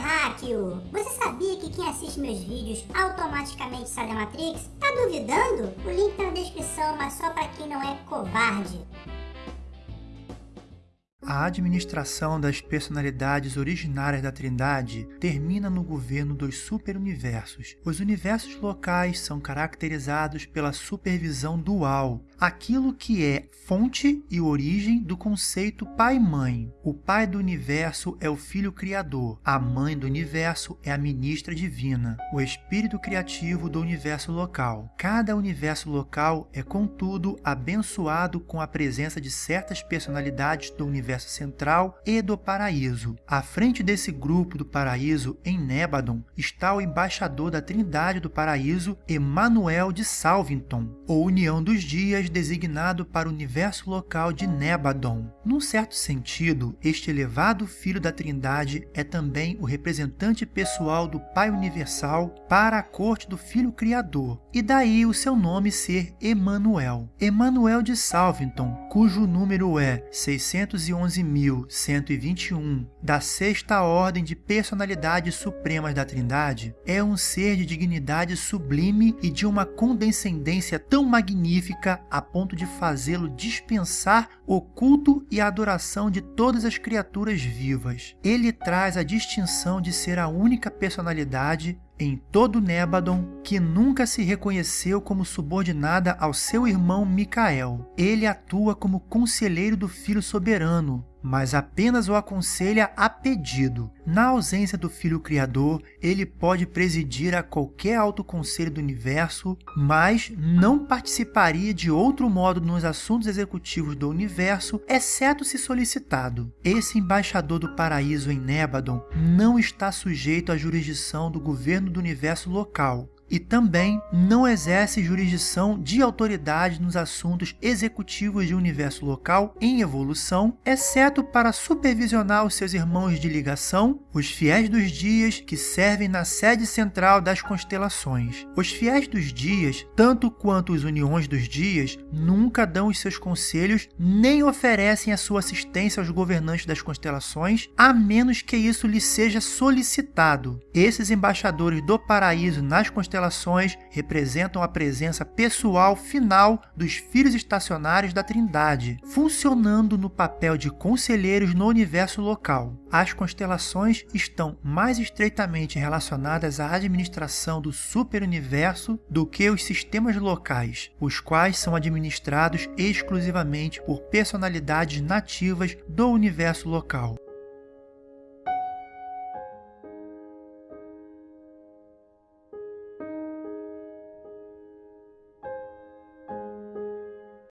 terráqueo! Você sabia que quem assiste meus vídeos automaticamente sai da Matrix? Tá duvidando? O link tá na descrição, mas só pra quem não é covarde. A administração das personalidades originárias da Trindade termina no governo dos superuniversos. Os universos locais são caracterizados pela supervisão dual, aquilo que é fonte e origem do conceito pai-mãe. O pai do universo é o filho criador, a mãe do universo é a ministra divina, o espírito criativo do universo local. Cada universo local é, contudo, abençoado com a presença de certas personalidades do universo central e do paraíso. À frente desse grupo do paraíso, em Nébadon, está o embaixador da Trindade do Paraíso, Emanuel de Salvington, ou União dos Dias, designado para o universo local de Nébadon. Num certo sentido, este elevado filho da Trindade é também o representante pessoal do Pai Universal para a corte do Filho Criador, e daí o seu nome ser Emanuel. Emanuel de Salvington, cujo número é 611 11.121 da Sexta Ordem de Personalidades Supremas da Trindade, é um ser de dignidade sublime e de uma condescendência tão magnífica a ponto de fazê-lo dispensar o culto e a adoração de todas as criaturas vivas. Ele traz a distinção de ser a única personalidade em todo Nébadon que nunca se reconheceu como subordinada ao seu irmão Micael. Ele atua como conselheiro do Filho Soberano, mas apenas o aconselha a pedido. Na ausência do Filho Criador, ele pode presidir a qualquer alto conselho do universo, mas não participaria de outro modo nos assuntos executivos do universo, exceto se solicitado. Esse embaixador do paraíso em Nébadon não está sujeito à jurisdição do governo do universo local, e também não exerce jurisdição de autoridade nos assuntos executivos de universo local em evolução, exceto para supervisionar os seus irmãos de ligação, os fiéis dos dias que servem na sede central das constelações. Os fiéis dos dias, tanto quanto os uniões dos dias, nunca dão os seus conselhos nem oferecem a sua assistência aos governantes das constelações, a menos que isso lhe seja solicitado. Esses embaixadores do paraíso nas constelações constelações representam a presença pessoal final dos filhos estacionários da Trindade, funcionando no papel de conselheiros no universo local. As constelações estão mais estreitamente relacionadas à administração do superuniverso do que os sistemas locais, os quais são administrados exclusivamente por personalidades nativas do universo local.